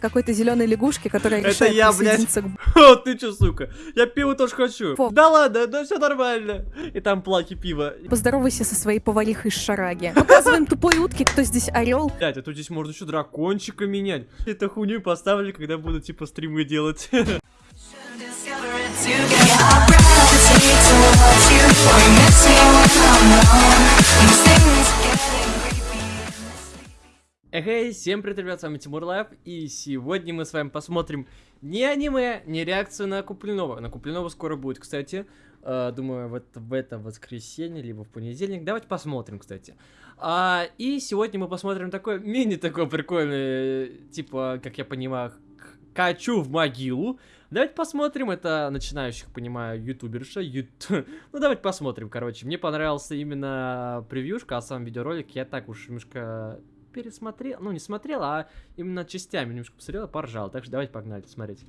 какой-то зеленой лягушки, которая Это решает я, блядь. О, ты чё, сука? Я пиво тоже хочу. Фу. Да ладно, да все нормально. И там плаки пива. Поздоровайся со своей поварихой из шараги. Показываем тупой утки, кто здесь орел. Блять, а тут здесь можно еще дракончика менять. Это хуйню поставили, когда буду типа стримы делать. Эй, всем привет, ребят, с вами Тимур Лайв, и сегодня мы с вами посмотрим не аниме, не реакцию на Куплинова. На Куплинова скоро будет, кстати, Э, думаю, вот в это воскресенье, либо в понедельник. Давайте посмотрим, кстати. А, и сегодня мы посмотрим такой мини такой прикольный, типа, как я понимаю, качу в могилу. Давайте посмотрим, это начинающих, понимаю, ютуберша. ют- Ну, давайте посмотрим, короче. Мне понравился именно превьюшка, а сам видеоролик я так уж немножко пересмотрел, ну, не смотрел, а именно частями немножко посмотрел, и поржал. Так что давайте погнали смотреть.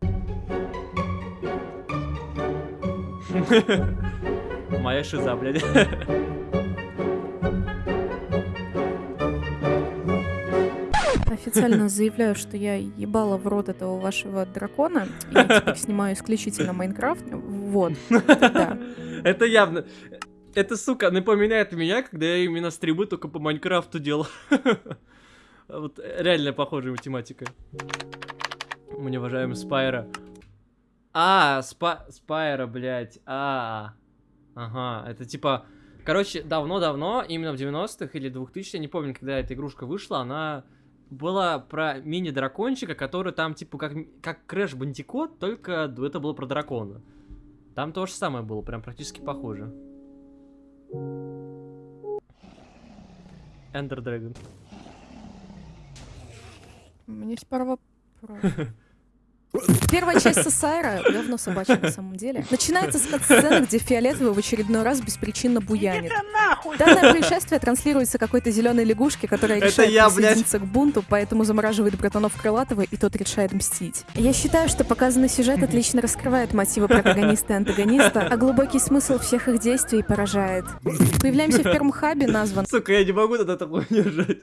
Моя шиза, блядь. Официально заявляю, что я ебала в рот этого вашего дракона. Я теперь снимаю исключительно Майнкрафт. Вот. Да. Это явно... Это, сука, напоминает меня, когда я именно стримы только по Майнкрафту делал. Вот реально похожая математика. Мы не уважаем Спайро. А, спа... Спайро, блядь. А, ага, это типа... Короче, давно-давно, именно в 90-х или 2000 я не помню, когда эта игрушка вышла, она была про мини-дракончика, который там, типа, как, как Crash Bandicoot, только это было про дракона. Там то же самое было, прям практически похоже. Эндер Дрэгон. У меня есть пара вопросов. Первая часть Сосайра, говно собачье на самом деле, начинается с сцены, где Фиолетовый в очередной раз беспричинно буянит. Данное происшествие транслируется какой-то зеленой лягушке, которая Это решает я, блядь. присоединиться к бунту, поэтому замораживает братанов Крылатого, и тот решает мстить. Я считаю, что показанный сюжет отлично раскрывает мотивы протагониста и антагониста, а глубокий смысл всех их действий поражает. Появляемся в первом хабе, назван Сука, я не могу тогда такое держать.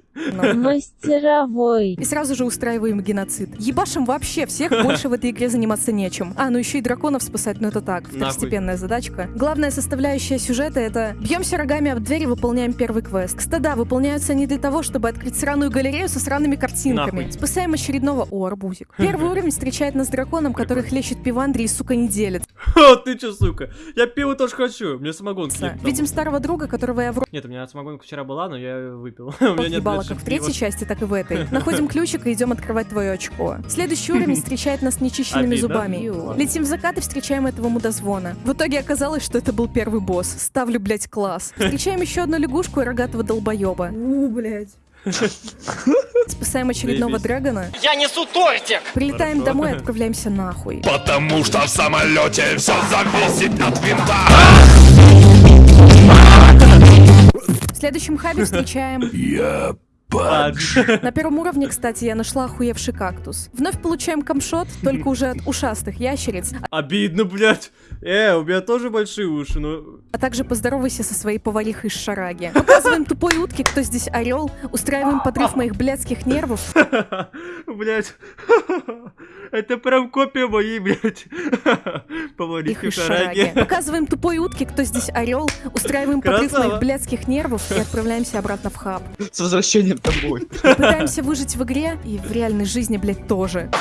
Мастеровой. И сразу же устраиваем геноцид. Ебашим вообще всех, больше в этой игре заниматься нечем. А, ну еще и драконов спасать, ну это так, второстепенная задачка. Главная составляющая сюжета это бьемся рогами об дверь и выполняем первый квест. Кстати, выполняются они для того, чтобы открыть сраную галерею со сраными картинками. Нахуй. Спасаем очередного... О, арбузик. Первый уровень встречает нас с драконом, который хлещет пивандри и, сука, не делит. О, ты чё, сука? Я пиво тоже хочу. Мне самогонки нет. Видим старого друга, которого я в Нет, у меня самогонка вчера была, но я выпил. У меня нет как в третьей части, так и в этой. Находим ключик и идем открывать твое очко. Следующий уровень встречает нас нечищенными зубами. Летим в закат и встречаем этого мудозвона. В итоге оказалось, что это был первый босс. Ставлю, блять, класс. Встречаем еще одну лягушку и рогатого долбоеба. У, блядь. Спасаем очередного драгона. Я несу тортик! Прилетаем Хорошо. домой и отправляемся нахуй. Потому что в самолете все зависит от винта. В следующем хабе встречаем... Я Падж. На первом уровне, кстати, я нашла охуевший кактус. Вновь получаем камшот, только уже от ушастых ящериц, Обидно, блядь. Э, у меня тоже большие уши, но... а также поздоровайся со своей поварихой из шараги. Показываем тупой утке, кто здесь орел, устраиваем подрыв моих блядских нервов, Блядь. Это прям копия моей, блядь. их Поварихи в шараги. шараге. Показываем тупой утке, кто здесь орел, устраиваем подрыв моих блядских нервов и отправляемся обратно в хаб. С возвращением тобой. Пытаемся выжить в игре и в реальной жизни, блядь, тоже.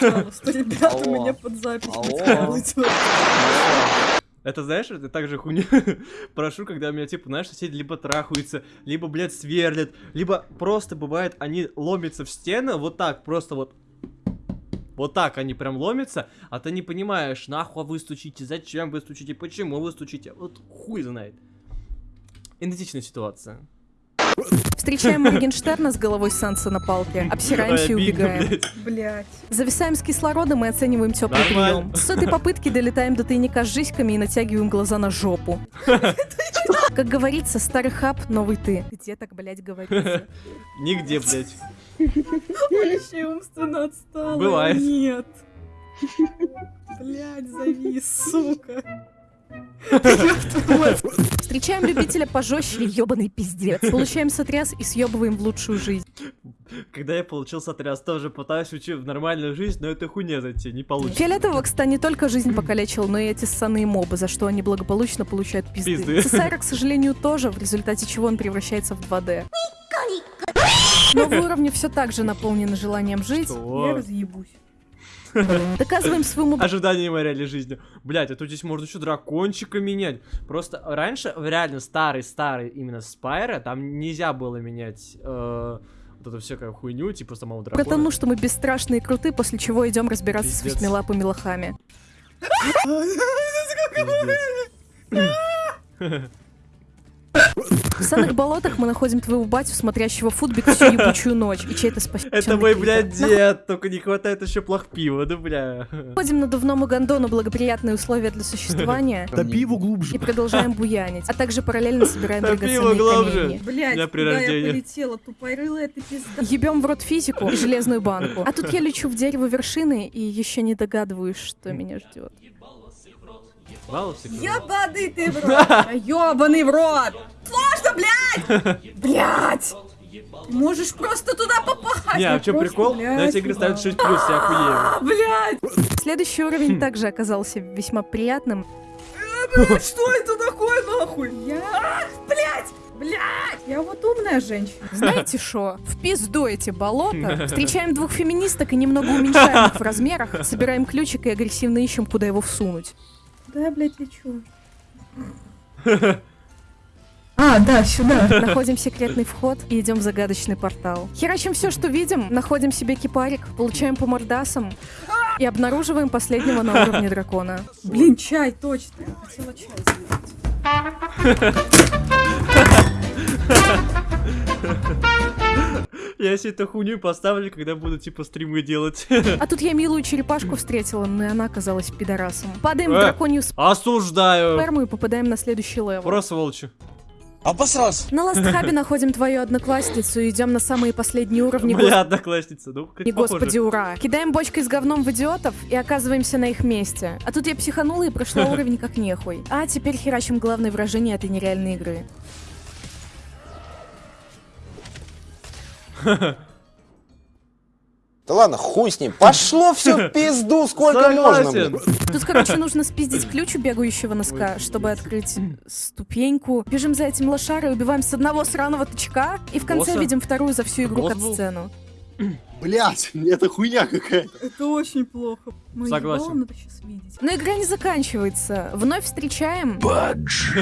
Пожалуйста. Ребята, меня под запись. Это знаешь, это также хуйня. Прошу, когда у меня, типа, знаешь, соседи либо трахаются, либо, блядь, сверлят, либо просто бывает, они ломятся в стены, вот так, просто вот. Вот так они прям ломятся, а ты не понимаешь, нахуй вы стучите, зачем вы стучите, почему вы стучите, вот хуй знает. Идентичная ситуация. Встречаем Моргенштерна с головой Санса на палке, обсираемся и убегаем. Блядь. Зависаем с кислородом и оцениваем теплый прием. С этой попытки долетаем до тайника с жиськами и натягиваем глаза на жопу. Как говорится, старый хаб, новый ты. Где так, блядь, говорится? Нигде, блядь. Вообще умственно отстала. Бывает. Нет. Блядь, завис, сука. Встречаем любителя пожестче, ебаный пиздец. Получаем сотряс и съебываем в лучшую жизнь. Когда я получил сотряс, тоже пытаюсь уйти в нормальную жизнь, но это хуйня зайти, не получится. Фиолетового, кстати, не только жизнь покалечил, но и эти ссаные мобы, за что они благополучно получают пизды. Пизды. Цесаря, к сожалению, тоже, в результате чего он превращается в 2D. Новые уровни все так же наполнены желанием жить. Я Что? разъебусь. Доказываем своему Ожиданием и реальной жизни. Блять, а тут здесь можно еще дракончика менять. Просто раньше, в реально старый-старый именно Спайра, там нельзя было менять э, вот эту всякую хуйню, типа самого дракона. Потому что мы бесстрашные и крутые, после чего идем разбираться с Пиздец. восьмилапыми лохами. В санных болотах мы находим твоего батю, смотрящего футбик всю ебучую ночь, и чей-то спасительный Это мой, блядь, дед, только не хватает еще плох пива, да, бля. Находим надувному гондону благоприятные условия для существования Топи его глубже. и продолжаем буянить, а также параллельно собираем драгоценные глубже. камни. Блять, Я полетела? Тупорылая ты пизда. Ебем в рот физику и железную банку. А тут я лечу в дерево вершины и еще не догадываюсь, что меня ждет. Баловцы, Ебаный ты в рот! Ебаный в рот! Сложно, блядь! Блядь! Можешь просто туда попасть! Не, а в чем прикол? блядь, На эти игры ставят 6 плюс, я охуею. Блядь! Следующий уровень также оказался весьма приятным. Блядь, что это такое, нахуй? Я... А, Блядь! Блядь! Я вот умная женщина. Знаете что? В пизду эти болота. Встречаем двух феминисток и немного уменьшаем их в размерах, собираем ключик и агрессивно ищем, куда его всунуть. Да я, блядь, лечу. А, да, сюда. Находим секретный вход и идем в загадочный портал. Херачим все, что видим, находим себе кипарик, получаем по мордасам и обнаруживаем последнего на уровне дракона. Блин, чай, точно. Я хотела чай сделать. Я себе эту хуйню поставлю, когда буду, типа, стримы делать. А тут я милую черепашку встретила, но и она оказалась пидорасом. Падаем в Э. драконью Осуждаю. сперму и попадаем на следующий левел. Просто волчи. Обосрался. На ластхабе находим твою одноклассницу и идем на самые последние уровни. Моя одноклассница. Ну, как И господи, ура! Кидаем бочкой с говном в идиотов и оказываемся на их месте. А тут я психанула и прошла уровень как нехуй. А теперь херачим главное выражение этой нереальной игры. Да ладно, хуй с ним. Пошло все в пизду, сколько можно, Согласен. блин. Тут, короче, нужно спиздить ключ у бегающего носка, чтобы открыть ступеньку. Бежим за этим лошарой, убиваем с одного сраного тычка, и в конце Босса? видим вторую за всю игру Босс кат-сцену. Блять, это хуйня какая-то. Это очень плохо. Мои Согласен. ебало надо сейчас видеть. Но игра не заканчивается. Вновь встречаем,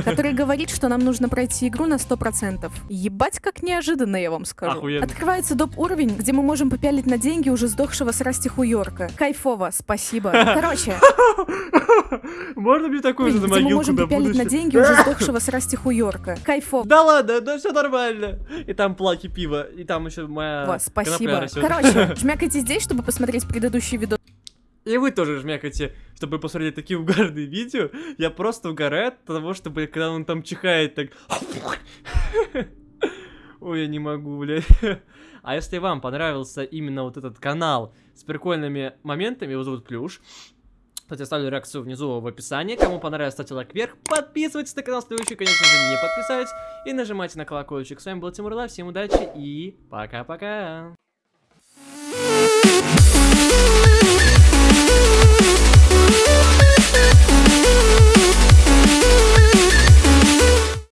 который говорит, что нам нужно пройти игру на 100%. Ебать, как неожиданно, я вам скажу. Охуенно. Открывается доп. уровень, где мы можем попялить на деньги уже сдохшего с Расти Хуйорка. Кайфово, спасибо. Короче, Можно мне такую же на мы могилку можем на попялить на деньги уже сдохшего с Расти Хуйорка. Кайфово. Да ладно, да все нормально. И там плаки пива, и там еще моя Спасибо. Короче, жмякайте здесь, чтобы посмотреть предыдущий видос. И вы тоже жмякайте, чтобы посмотреть такие угарные видео. Я просто угораю от того, что, когда он там чихает, так... Ой, я не могу, блядь. А если вам понравился именно вот этот канал с прикольными моментами, его зовут Плюш, кстати, оставлю реакцию внизу в описании. Кому понравилось, ставьте лайк вверх. Подписывайтесь на канал, следующий, конечно же, не подписались. И нажимайте на колокольчик. С вами был Тимур Лав. Всем удачи и пока-пока.